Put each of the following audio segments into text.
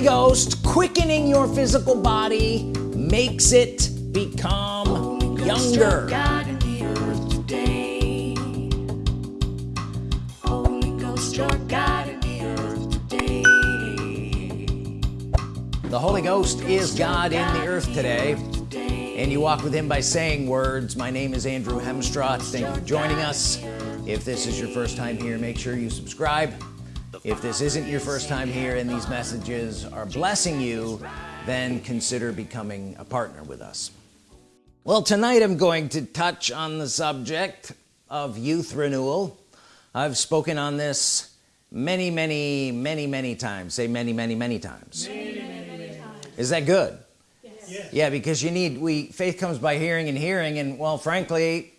Holy Ghost quickening your physical body makes it become younger. God in the earth today. Holy Ghost, your God in the earth today. the Holy Ghost is God in the earth today. and you walk with him by saying words. My name is Andrew Hemstraw thank you for joining us. if this is your first time here make sure you subscribe if this isn't your first time here and these messages are blessing you then consider becoming a partner with us. Well tonight I'm going to touch on the subject of youth renewal. I've spoken on this many many many many times. Say many many many times, many, many, many times. is that good? Yes. yeah because you need we faith comes by hearing and hearing and well frankly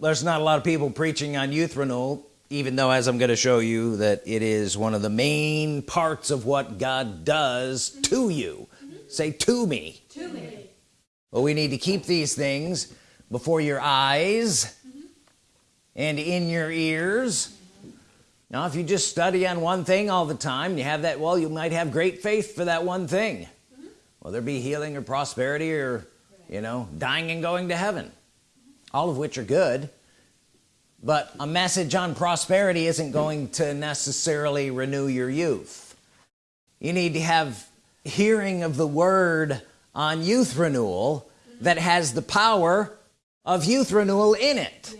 there's not a lot of people preaching on youth renewal even though as I'm going to show you that it is one of the main parts of what God does to you. Mm -hmm. say to me. To me. Well we need to keep these things before your eyes mm -hmm. and in your ears. Now if you just study on one thing all the time you have that well you might have great faith for that one thing. Whether there be healing or prosperity or you know dying and going to heaven. All of which are good but a message on prosperity isn't going to necessarily renew your youth. You need to have hearing of the word on youth renewal that has the power of youth renewal in it.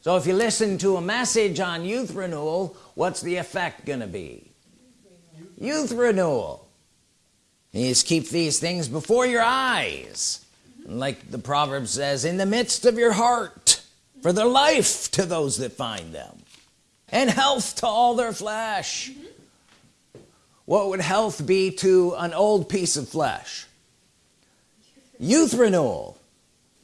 So if you listen to a message on youth renewal what's the effect gonna be? Youth renewal. You just keep these things before your eyes. Like the proverb says in the midst of your heart for their life to those that find them and health to all their flesh. Mm -hmm. what would health be to an old piece of flesh? Youth renewal.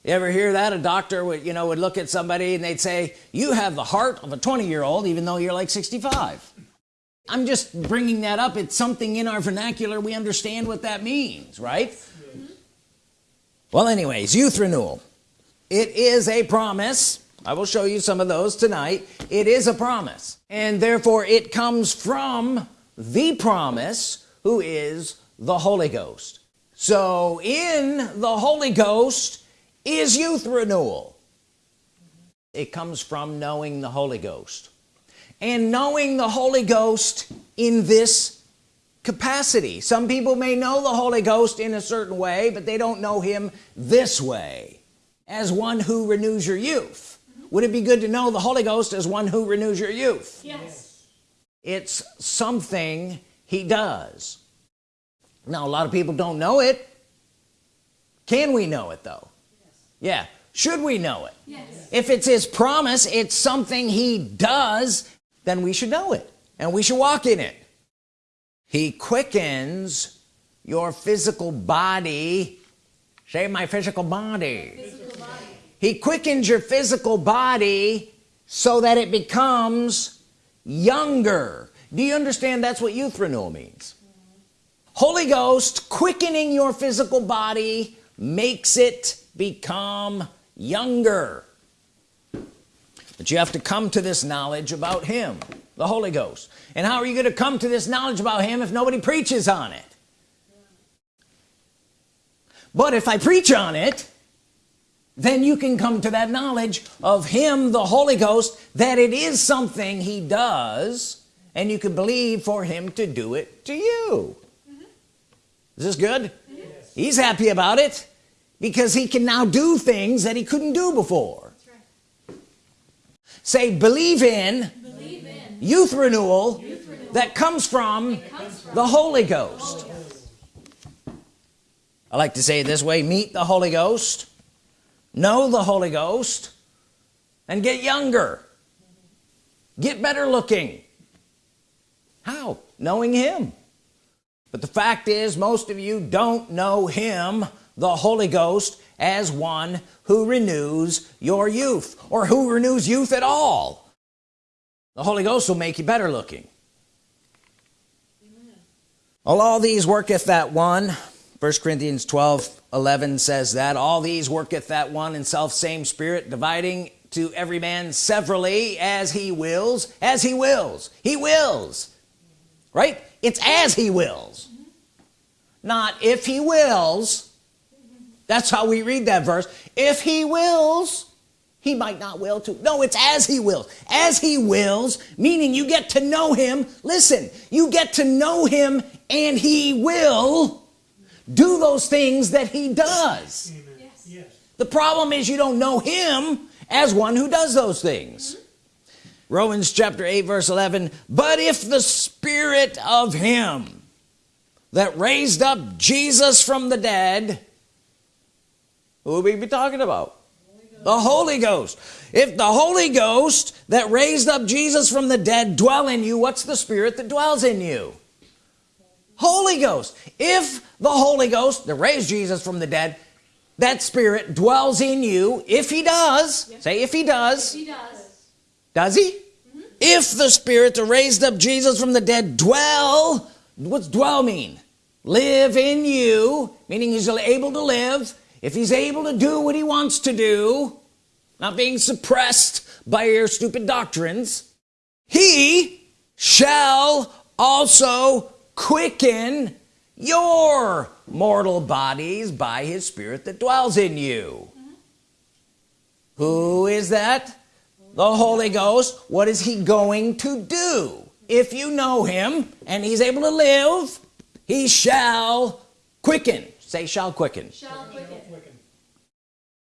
You ever hear that? A doctor would you know would look at somebody and they'd say you have the heart of a 20 year old even though you're like 65 I'm just bringing that up. It's something in our vernacular. We understand what that means right? Mm -hmm. well anyways youth renewal. It is a promise I will show you some of those tonight. It is a promise and therefore it comes from the promise who is the Holy Ghost. So in the Holy Ghost is youth renewal. It comes from knowing the Holy Ghost. And knowing the Holy Ghost in this capacity. Some people may know the Holy Ghost in a certain way but they don't know him this way. As one who renews your youth would it be good to know the Holy Ghost as one who renews your youth? Yes. It's something he does. Now a lot of people don't know it. Can we know it though? Yes. yeah. Should we know it? Yes. if it's his promise it's something he does then we should know it and we should walk in it. He quickens your physical body. Say my physical body, physical he quickens your physical body so that it becomes younger. Do you understand that's what youth renewal means? Holy Ghost quickening your physical body makes it become younger. But you have to come to this knowledge about him the Holy Ghost. And how are you going to come to this knowledge about him if nobody preaches on it? But if I preach on it then you can come to that knowledge of him the Holy Ghost that it is something he does and you can believe for him to do it to you mm -hmm. is this good yes. he's happy about it because he can now do things that he couldn't do before right. say believe in, believe in. Youth, renewal youth renewal that comes from, comes from the Holy Ghost, Holy Ghost. I like to say it this way meet the Holy Ghost know the Holy Ghost and get younger. Get better looking. How? Knowing him. But the fact is most of you don't know him the Holy Ghost as one who renews your youth or who renews youth at all. The Holy Ghost will make you better looking. Amen. all these worketh that one first Corinthians 12 11 says that all these worketh that one and self same spirit dividing to every man severally as he wills as he wills he wills right? It's as he wills not if he wills. That's how we read that verse. If he wills he might not will to no it's as he wills. As he wills meaning you get to know him. Listen you get to know him and he will do those things that he does. Yes. Yes. the problem is you don't know him as one who does those things. Romans chapter 8 verse 11 but if the spirit of him that raised up Jesus from the dead who will we be talking about? The Holy Ghost. If the Holy Ghost that raised up Jesus from the dead dwell in you what's the spirit that dwells in you Holy Ghost. If the Holy Ghost that raised Jesus from the dead that spirit dwells in you if he does say if he does. He does. does he? Mm-hmm. If the spirit that raised up Jesus from the dead dwell what's dwell mean? Live in you meaning he's able to live. If he's able to do what he wants to do not being suppressed by your stupid doctrines he shall also quicken your mortal bodies by his spirit that dwells in you. Who is that? The Holy Ghost. What is he going to do? If you know him and he's able to live he shall quicken. Say shall quicken. Shall quicken.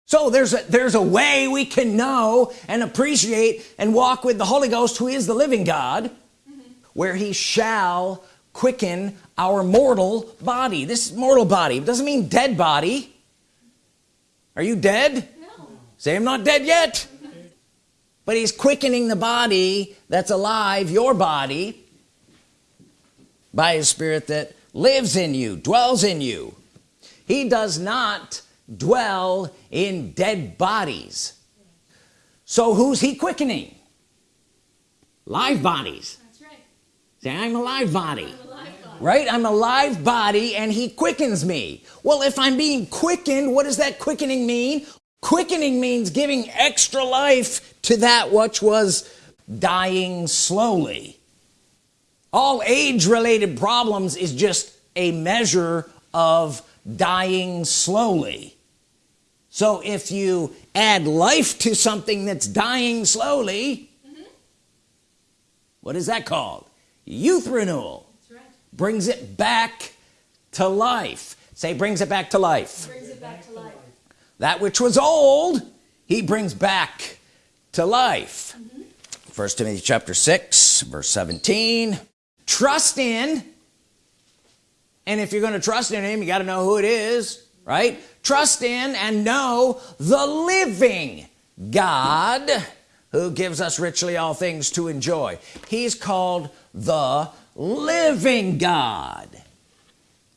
So there's a there's a way we can know and appreciate and walk with the Holy Ghost who is the living God mm-hmm. where he shall quicken our mortal body. This mortal body doesn't mean dead body. Are you dead? No. say I'm not dead yet. But he's quickening the body that's alive your body by his spirit that lives in you dwells in you. He does not dwell in dead bodies. So who's he quickening? Live bodies. That's right. say I'm a live body. The life God. Right? I'm a live body and he quickens me. Well if I'm being quickened what does that quickening mean? Quickening means giving extra life to that which was dying slowly. All age related problems is just a measure of dying slowly. So if you add life to something that's dying slowly mm-hmm. what is that called? Youth renewal. Brings it back to life. Say brings it back to life. Brings it back to life. that which was old he brings back to life. Mm-hmm. First Timothy chapter 6 verse 17 trust in and if you're going to trust in him you got to know who it is right? Trust in and know the living God who gives us richly all things to enjoy. He's called the living God.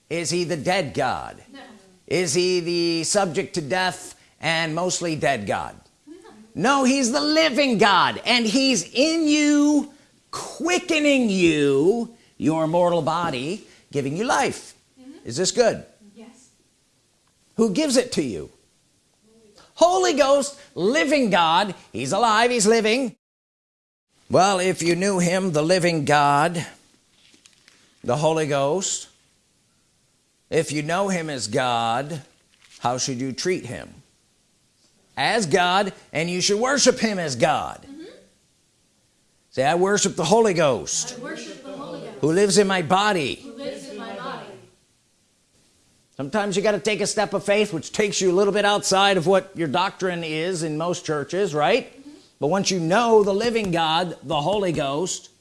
Is he the dead God? No. is he the subject to death and mostly dead God? No no he's the living God and he's in you quickening you your mortal body giving you life. Mm-hmm. Is this good? Yes. who gives it to you? Holy Ghost living God he's alive he's living. Well if you knew him the living God the Holy Ghost if you know him as God how should you treat him? As God and you should worship him as God. Mm-hmm. Say I worship the Holy Ghost I worship the Holy Ghost. who lives in my body. Who lives in my body. sometimes you got to take a step of faith which takes you a little bit outside of what your doctrine is in most churches right? Mm-hmm. But once you know the living God the Holy Ghost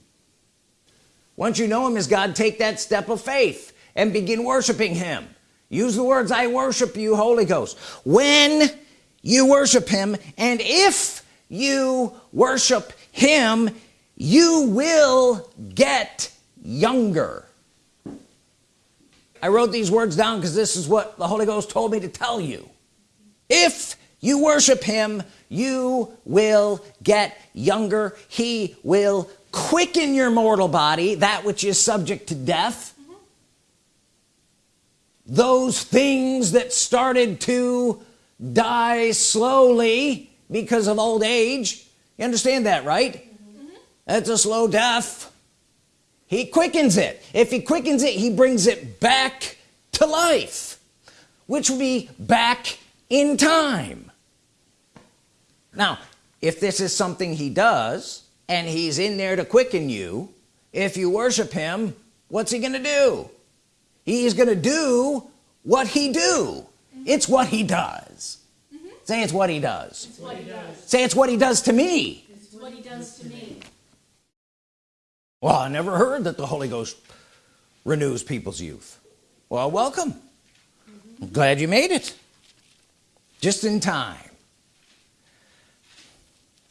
once you know him as God take that step of faith and begin worshiping him? Use the words I worship you Holy Ghost. When you worship him and if you worship him you will get younger. I wrote these words down because this is what the Holy Ghost told me to tell you. If you worship him you will get younger. He will quicken your mortal body that which is subject to death. Those things that started to die slowly because of old age you understand that right? That's a slow death. He quickens it. If he quickens it he brings it back to life which will be back in time. Now if this is something he does and he's in there to quicken you. If you worship him what's he gonna do? He's gonna do what he do. It's what he does. Mm-hmm. Say it's what he does. It's what he does. say it's what he does to me. It's what he does to me. well I never heard that the Holy Ghost renews people's youth. Well welcome. I'm glad you made it. Just in time.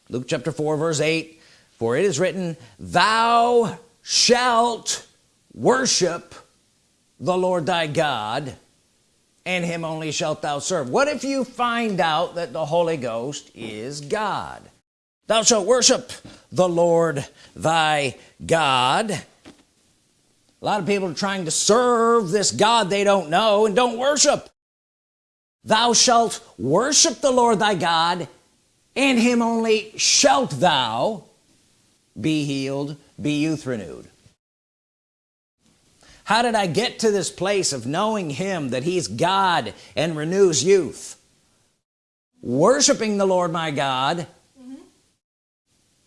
Luke chapter 4 verse 8 for it is written thou shalt worship the Lord thy God and him only shalt thou serve. What if you find out that the Holy Ghost is God? Thou shalt worship the Lord thy God. A lot of people are trying to serve this God they don't know and don't worship. Thou shalt worship the Lord thy God and him only shalt thou be healed be youth renewed. How did I get to this place of knowing him that he's God and renews youth? Worshiping the Lord my God. Mm-hmm.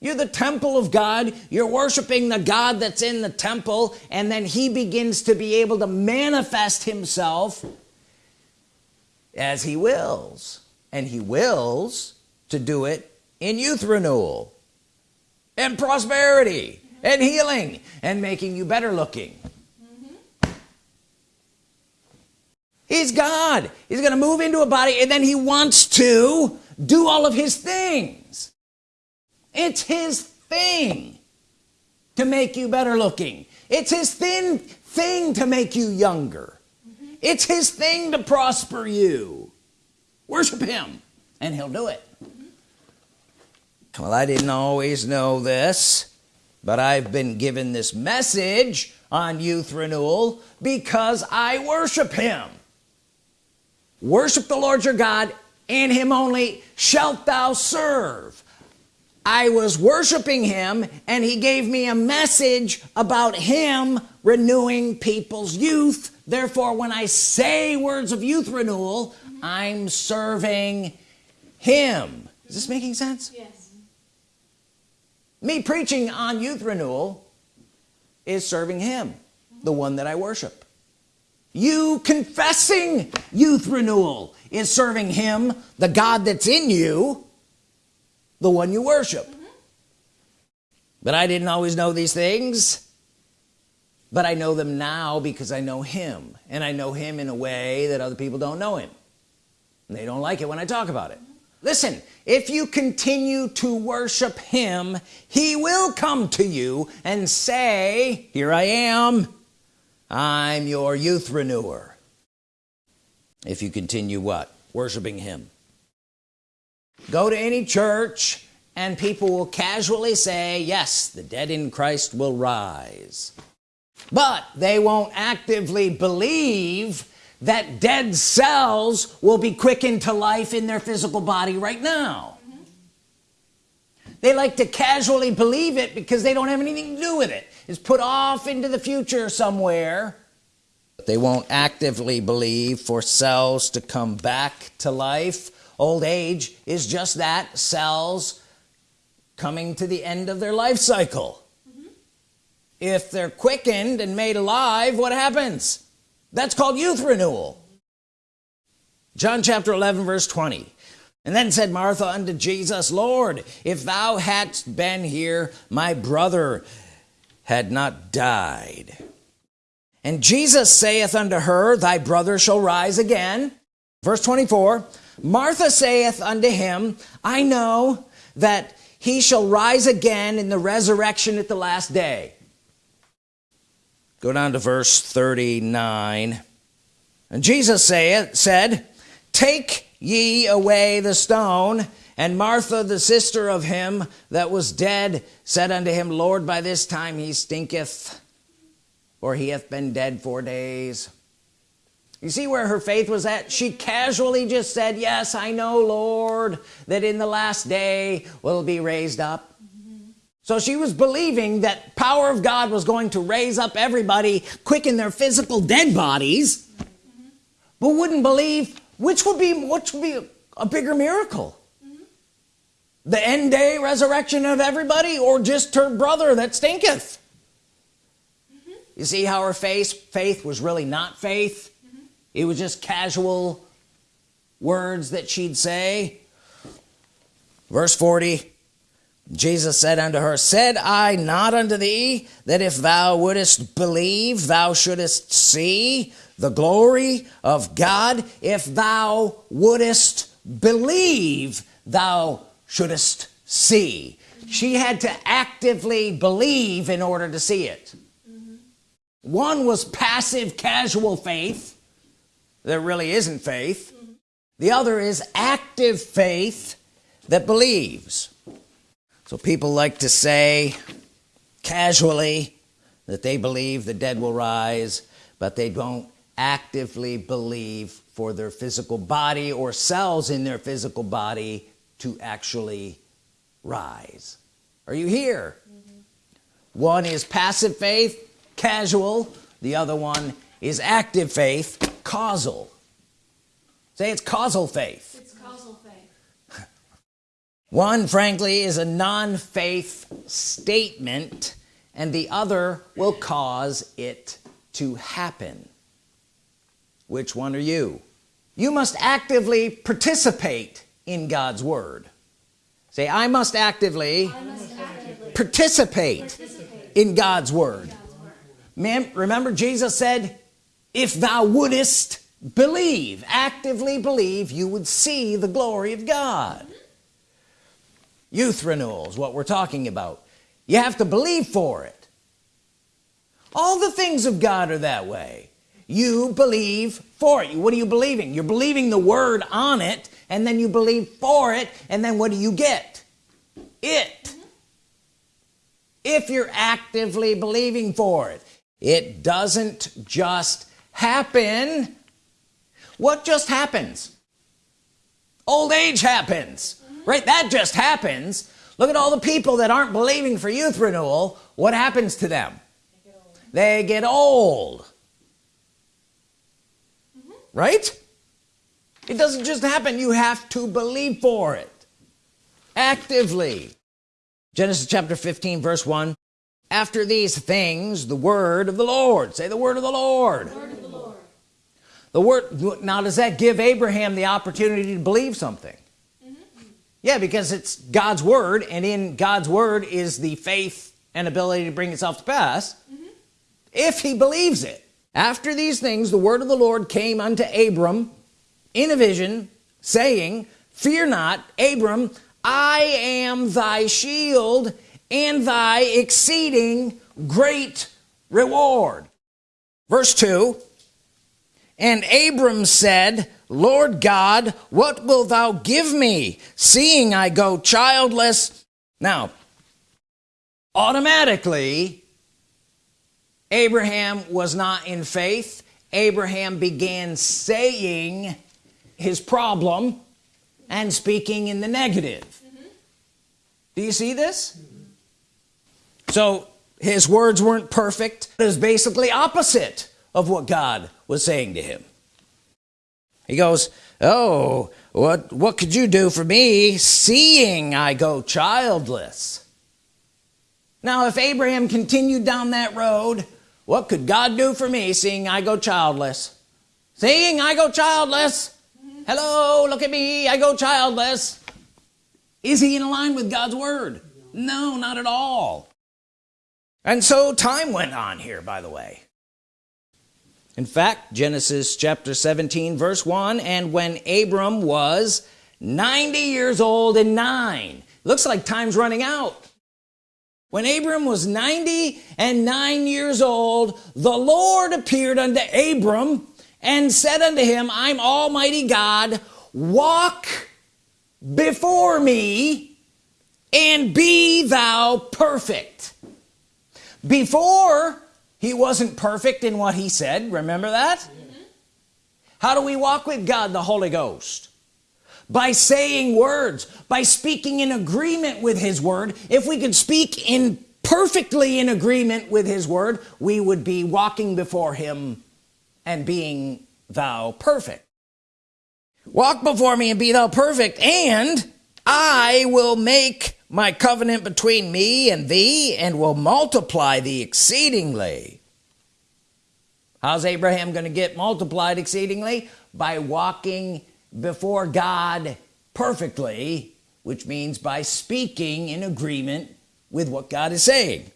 You're the temple of God. You're worshiping the God that's in the temple and then he begins to be able to manifest himself as he wills and he wills to do it in youth renewal and prosperity and healing and making you better looking. He's God. He's gonna move into a body and then he wants to do all of his things. It's his thing to make you better looking. It's his thin thing to make you younger. It's his thing to prosper you. Worship him and he'll do it well I didn't always know this but I've been given this message on youth renewal because I worship him. Worship the Lord your God and him only shalt thou serve. I was worshiping him and he gave me a message about him renewing people's youth. Therefore when I say words of youth renewal I'm serving him. Is this making sense? Yes. Me preaching on youth renewal is serving him the one that I worship. You confessing youth renewal is serving him the God that's in you the one you worship. But I didn't always know these things. But I know them now because I know him. And I know him in a way that other people don't know him. And they don't like it when I talk about it listen if you continue to worship him he will come to you and say here I am. I'm your youth renewer. If you continue what? Worshiping him. Go to any church and people will casually say yes the dead in Christ will rise. But they won't actively believe that dead cells will be quickened to life in their physical body right now. They like to casually believe it because they don't have anything to do with it. It's put off into the future somewhere. But they won't actively believe for cells to come back to life. Old age is just that cells coming to the end of their life cycle. Mm-hmm. If they're quickened and made alive what happens that's called youth renewal. John chapter 11 verse 20 and then said Martha unto Jesus Lord if thou hadst been here my brother had not died. And Jesus saith unto her thy brother shall rise again. Verse 24 Martha saith unto him I know that he shall rise again in the resurrection at the last day go down to verse 39 and Jesus saith, said take ye away the stone. And Martha the sister of him that was dead said unto him Lord by this time he stinketh for he hath been dead four days. You see where her faith was at? She casually just said yes I know Lord that in the last day will be raised up so she was believing that power of God was going to raise up everybody quicken their physical dead bodies but wouldn't believe which would be which would be a bigger miracle. The end day resurrection of everybody or just her brother that stinketh? You see how her faith faith was really not faith? It was just casual words that she'd say. Verse 40 Jesus said unto her said I not unto thee that if thou wouldest believe thou shouldest see the glory of God? If thou wouldest believe thou shouldest see. She had to actively believe in order to see it. One was passive casual faith. That really isn't faith. The other is active faith that believes so people like to say casually that they believe the dead will rise but they don't actively believe for their physical body or cells in their physical body to actually rise. Are you here? Mm-hmm. One is passive faith casual. The other one is active faith causal. Say it's causal faith It's causal faith. One frankly is a non-faith statement and the other will cause it to happen. Which one are you? You must actively participate in God's Word. Say I must actively I must actively participate participate in God's Word. God's word. Ma'am, remember Jesus said if thou wouldest believe actively believe you would see the glory of God youth renewals what we're talking about. You have to believe for it. All the things of God are that way. You believe for it. What are you believing? You're believing the word on it and then you believe for it and then what do you get? It. If you're actively believing for it. It doesn't just happen. What just happens? Old age happens right? That just happens. Look at all the people that aren't believing for youth renewal. What happens to them? They get old. Mm-hmm. Right? It doesn't just happen. You have to believe for it. Actively. Genesis chapter 15 verse 1 after these things the word of the Lord. Say the word of the Lord. Word of the Lord. the word now does that give Abraham the opportunity to believe something yeah because it's God's word and in God's word is the faith and ability to bring itself to pass. Mm-hmm. If he believes it. After these things the word of the Lord came unto Abram in a vision saying fear not Abram I am thy shield and thy exceeding great reward. Verse 2 and Abram said Lord God what will thou give me seeing I go childless? Now automatically Abraham was not in faith. Abraham began saying his problem and speaking in the negative. Mm-hmm. Do you see this? So his words weren't perfect. It was basically opposite of what God was saying to him he goes oh what what could you do for me seeing I go childless? Now if Abraham continued down that road what could God do for me seeing I go childless? Seeing I go childless? Hello look at me I go childless. Is he in line with God's Word? No not at all. And so time went on here by the way in fact Genesis chapter 17 verse 1 and when Abram was 90 years old and nine. Looks like time's running out. When Abram was 90 and 9 years old the Lord appeared unto Abram and said unto him I'm Almighty God walk before me and be thou perfect. Before he wasn't perfect in what he said. Remember that? Mm-hmm. How do we walk with God? The Holy Ghost. By saying words by speaking in agreement with his word. If we could speak in perfectly in agreement with his word we would be walking before him and being thou perfect. Walk before me and be thou perfect and I will make my covenant between me and thee and will multiply thee exceedingly. How's Abraham going to get multiplied exceedingly? By walking before God perfectly which means by speaking in agreement with what God is saying.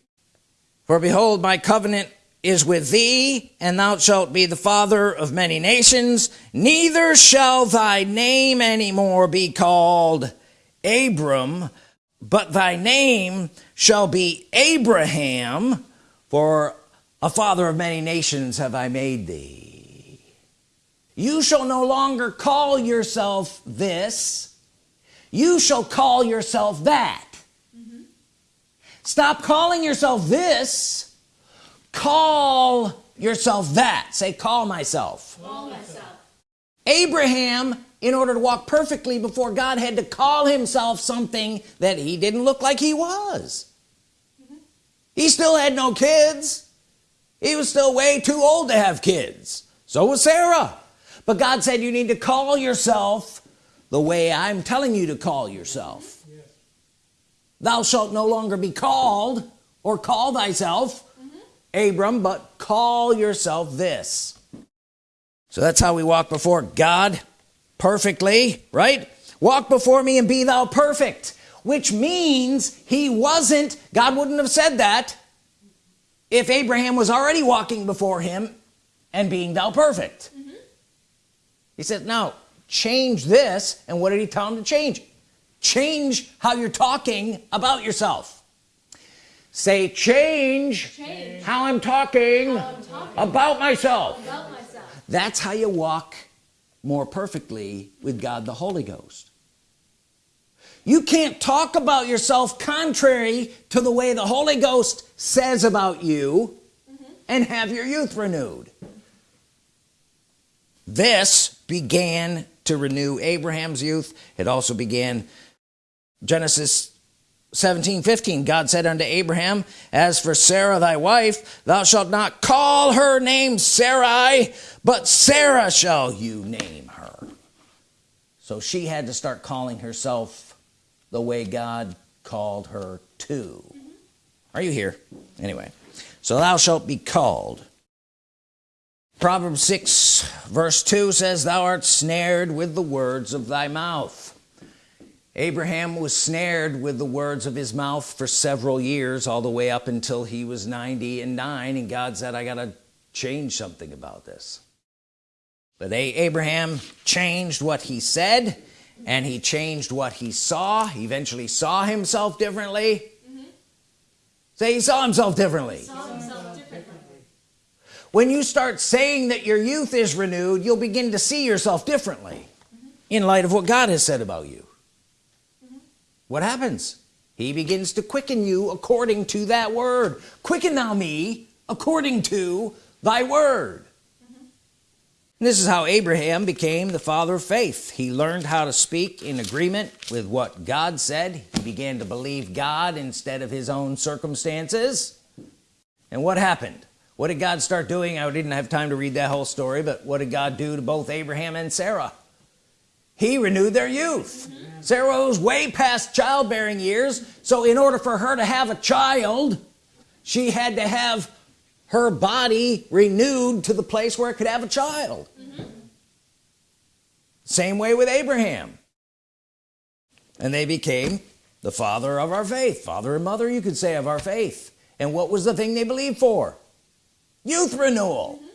For behold my covenant is with thee and thou shalt be the father of many nations. Neither shall thy name anymore be called Abram but thy name shall be Abraham for a father of many nations have I made thee. You shall no longer call yourself this. You shall call yourself that. Mm -hmm. stop calling yourself this. Call yourself that. Say call myself. Call myself. Abraham in order to walk perfectly before God had to call himself something that he didn't look like he was mm -hmm. he still had no kids he was still way too old to have kids so was Sarah but God said you need to call yourself the way I'm telling you to call yourself yes. thou shalt no longer be called or call thyself mm -hmm. Abram but call yourself this so that's how we walk before God perfectly right walk before me and be thou perfect which means he wasn't God wouldn't have said that if Abraham was already walking before him and being thou perfect mm -hmm. he said now change this and what did he tell him to change change how you're talking about yourself say change, change. How, I'm talking, how I'm talking about, myself. about myself that's how you walk more perfectly with God the Holy Ghost. You can't talk about yourself contrary to the way the Holy Ghost says about you mm -hmm. and have your youth renewed. This began to renew Abraham's youth. It also began Genesis 17 15 God said unto Abraham as for Sarah thy wife thou shalt not call her name Sarai but Sarah shall you name her. So she had to start calling herself the way God called her to. Are you here? Anyway so thou shalt be called. Proverbs 6 verse 2 says thou art snared with the words of thy mouth Abraham was snared with the words of his mouth for several years all the way up until he was 90 and 9 and God said I gotta change something about this but Abraham changed what he said and he changed what he saw he eventually saw himself differently mm -hmm. say he saw himself differently. saw himself differently when you start saying that your youth is renewed you'll begin to see yourself differently mm -hmm. in light of what God has said about you. What happens? He begins to quicken you according to that word. Quicken thou me according to thy word. And this is how Abraham became the father of faith. He learned how to speak in agreement with what God said. He began to believe God instead of his own circumstances. And what happened? What did God start doing? I didn't have time to read that whole story but what did God do to both Abraham and Sarah he renewed their youth. Sarah was way past childbearing years so in order for her to have a child she had to have her body renewed to the place where it could have a child mm -hmm. same way with Abraham and they became the father of our faith father and mother you could say of our faith and what was the thing they believed for youth renewal mm -hmm.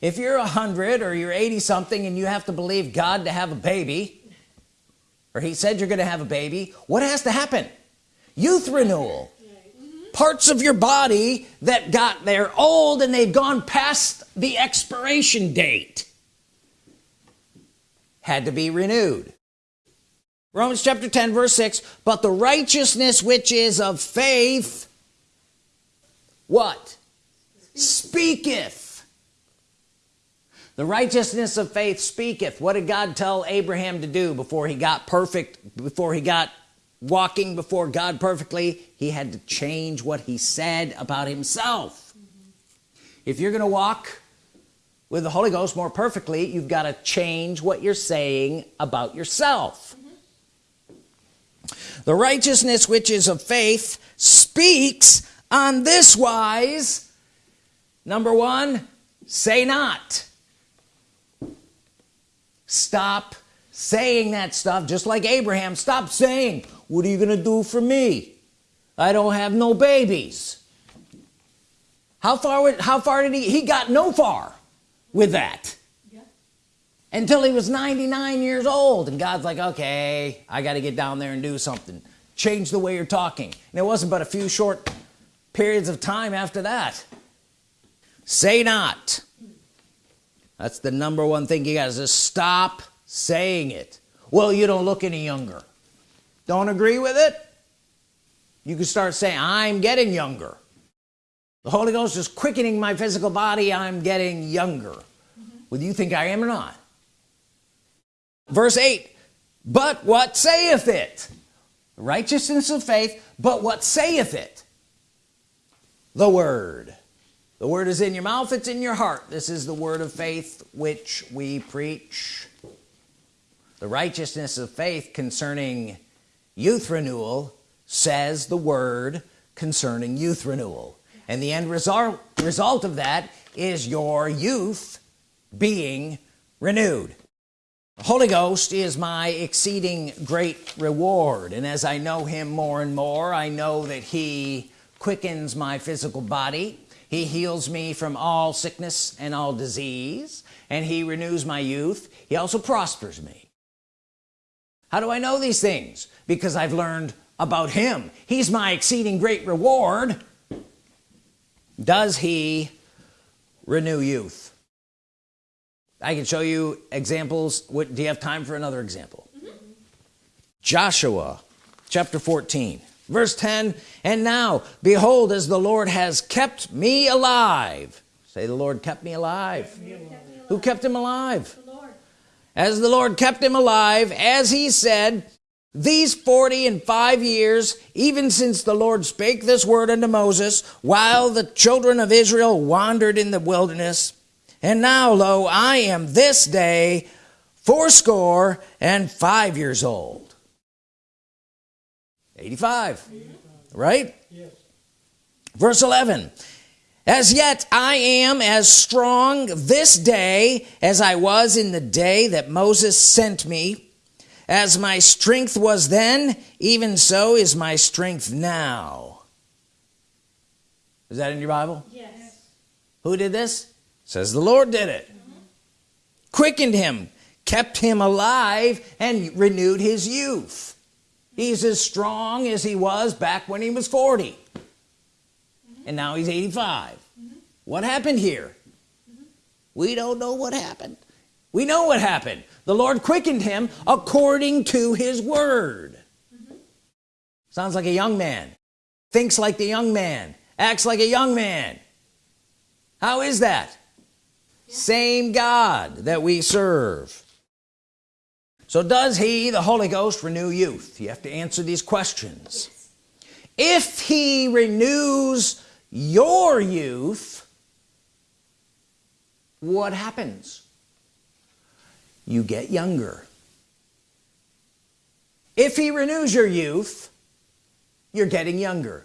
If you're a hundred or you're 80 something and you have to believe God to have a baby or he said you're gonna have a baby what has to happen? Youth renewal. Parts of your body that got there old and they've gone past the expiration date had to be renewed. Romans chapter 10 verse 6 but the righteousness which is of faith what? Speaketh the righteousness of faith speaketh. What did God tell Abraham to do before he got perfect before he got walking before God perfectly? He had to change what he said about himself. If you're gonna walk with the Holy Ghost more perfectly you've got to change what you're saying about yourself. The righteousness which is of faith speaks on this wise. Number one say not stop saying that stuff just like Abraham. Stop saying what are you gonna do for me? I don't have no babies. How far how far did he he got no far with that? Yeah. until he was 99 years old and God's like okay I got to get down there and do something. Change the way you're talking. And it wasn't but a few short periods of time after that. Say not that's the number one thing you got to stop saying it. Well you don't look any younger. Don't agree with it? You can start saying I'm getting younger. The Holy Ghost is quickening my physical body. I'm getting younger. Mm -hmm. whether you think I am or not. Verse 8 but what saith it? Righteousness of faith but what saith it? The word the word is in your mouth it's in your heart. This is the word of faith which we preach. The righteousness of faith concerning youth renewal says the word concerning youth renewal. And the end result result of that is your youth being renewed. The Holy Ghost is my exceeding great reward. And as I know him more and more I know that he quickens my physical body he heals me from all sickness and all disease and he renews my youth. He also prospers me. How do I know these things? Because I've learned about him. He's my exceeding great reward. Does he renew youth? I can show you examples. What do you have time for another example? Mm -hmm. Joshua chapter 14 verse 10 and now behold as the Lord has kept me alive. Say the Lord kept me alive, kept me alive. who kept him alive? The as the Lord kept him alive as he said these 40 and five years even since the Lord spake this word unto Moses while the children of Israel wandered in the wilderness and now lo I am this day fourscore and five years old 85 right? Yes. verse 11 as yet I am as strong this day as I was in the day that Moses sent me. As my strength was then even so is my strength now. Is that in your Bible? Yes. Who did this? Says the Lord did it. Mm -hmm. quickened him kept him alive and renewed his youth he's as strong as he was back when he was 40 mm -hmm. and now he's 85 mm -hmm. what happened here mm -hmm. we don't know what happened we know what happened the Lord quickened him according to his word sounds like a young man thinks like the young man acts like a young man how is that yeah. same God that we serve so does he the Holy Ghost renew youth? You have to answer these questions. If he renews your youth what happens? You get younger. If he renews your youth you're getting younger.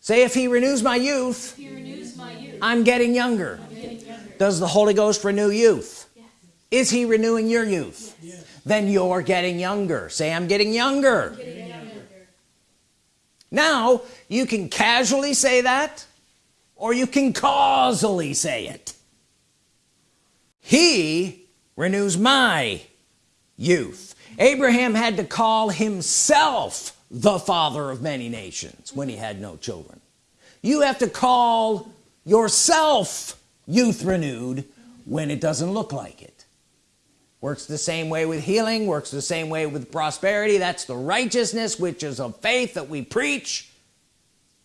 Say if he renews my youth, renews my youth I'm, getting younger. I'm getting younger. Does the Holy Ghost renew youth? Yes. is he renewing your youth? Yes then you're getting younger. Say I'm getting younger, I'm getting younger. now you can casually say that or you can causally say it. He renews my youth. Abraham had to call himself the father of many nations when he had no children. You have to call yourself youth renewed when it doesn't look like it works the same way with healing works the same way with prosperity. That's the righteousness which is of faith that we preach.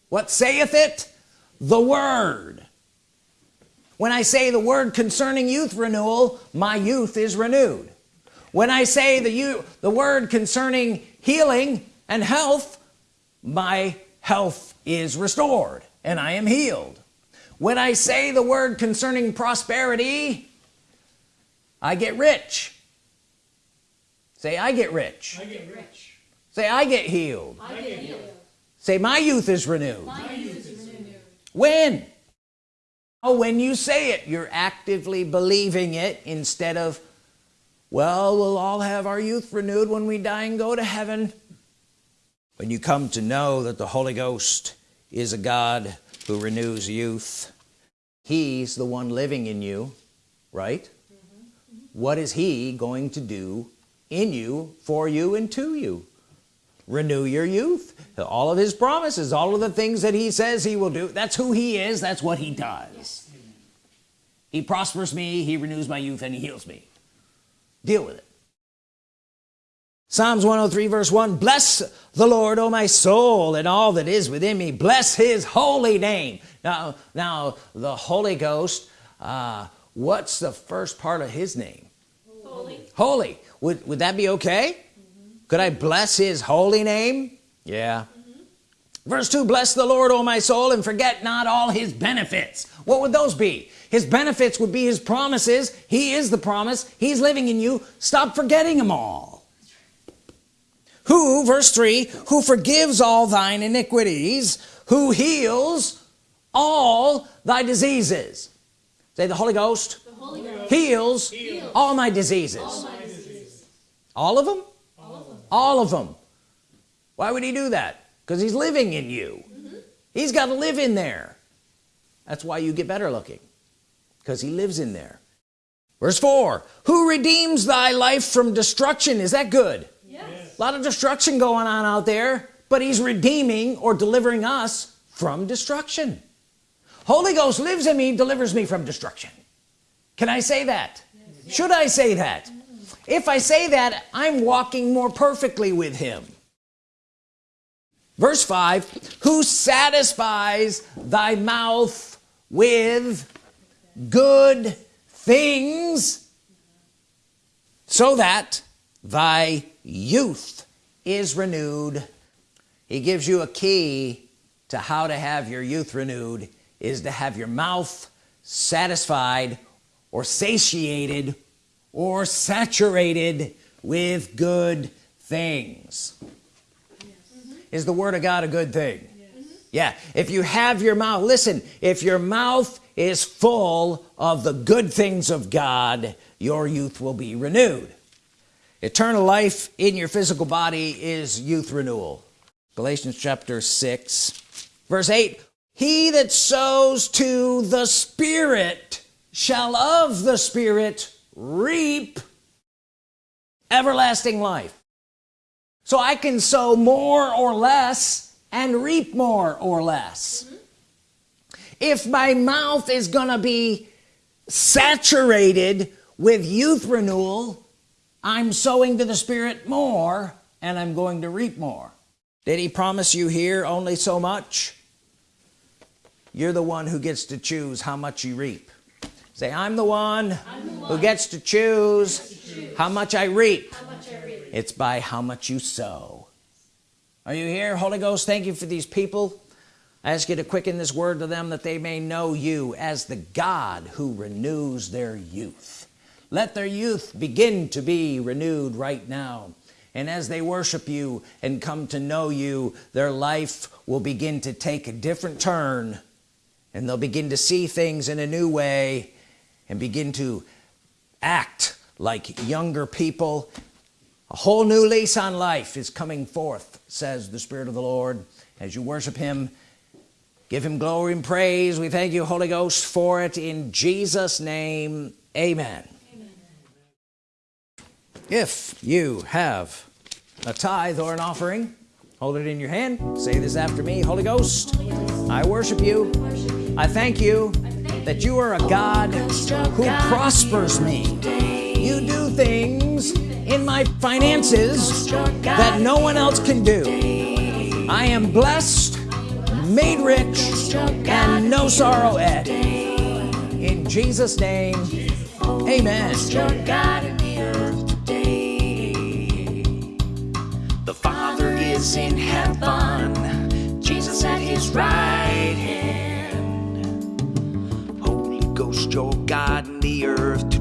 What saith it? The word. When I say the word concerning youth renewal my youth is renewed. When I say the you the word concerning healing and health my health is restored and I am healed. When I say the word concerning prosperity I get rich. Say I get rich. I get rich. say I get healed. I get healed. say my youth is renewed. My youth is renewed. when? Oh when you say it you're actively believing it instead of well we'll all have our youth renewed when we die and go to heaven. When you come to know that the Holy Ghost is a God who renews youth he's the one living in you right what is he going to do in you for you and to you? Renew your youth. All of his promises all of the things that he says he will do that's who he is that's what he does. He prospers me he renews my youth and he heals me. Deal with it. Psalms 103 verse 1 bless the Lord O my soul and all that is within me. Bless his holy name. Now now the Holy Ghost uh, what's the first part of his name? Holy. holy. Would, would that be okay? Mm-hmm. Could I bless his holy name? Yeah. Mm-hmm. Verse 2 bless the Lord O my soul and forget not all his benefits. What would those be? His benefits would be his promises. He is the promise. He's living in you. Stop forgetting them all. Who verse 3 who forgives all thine iniquities who heals all thy diseases say the Holy Ghost The Holy Ghost. heals, all my diseases. All my diseases. all of them All of them. all of them why would he do that? Because he's living in you. Mm-hmm. He's got to live in there. That's why you get better looking because he lives in there. Verse 4 who redeems thy life from destruction? Is that good? Yes. a lot of destruction going on out there but he's redeeming or delivering us from destruction Holy Ghost lives in me delivers me from destruction. Can I say that? Should I say that? If I say that I'm walking more perfectly with him. Verse 5 who satisfies thy mouth with good things so that thy youth is renewed. He gives you a key to how to have your youth renewed is to have your mouth satisfied or satiated or saturated with good things. Is the Word of God a good thing? Mm-hmm. Yeah. If you have your mouth listen if your mouth is full of the good things of God your youth will be renewed. Eternal life in your physical body is youth renewal. Galatians chapter 6 verse 8 he that sows to the Spirit shall of the Spirit reap everlasting life. So I can sow more or less and reap more or less. Mm-hmm. If my mouth is gonna be saturated with youth renewal I'm sowing to the Spirit more and I'm going to reap more. Did he promise you here only so much you're the one who gets to choose how much you reap. Say I'm the one, I'm the who one gets to choose how much I reap. How much I read. it's by how much you sow. Are you here? Holy Ghost thank you for these people. I ask you to quicken this word to them that they may know you as the God who renews their youth. Let their youth begin to be renewed right now. And as they worship you and come to know you their life will begin to take a different turn and they'll begin to see things in a new way and begin to act like younger people. A whole new lease on life is coming forth says the Spirit of the Lord. As you worship him give him glory and praise. We thank you Holy Ghost for it. In Jesus name amen, if you have a tithe or an offering hold it in your hand. Say this after me Holy Ghost I worship you. Worship you. I thank you that you are a God who prospers me you do things in my finances that no one else can do I am blessed made rich and no sorrow added In Jesus' name, amen. The Father is in heaven, Jesus at his right hand. Ghost, your God in the earth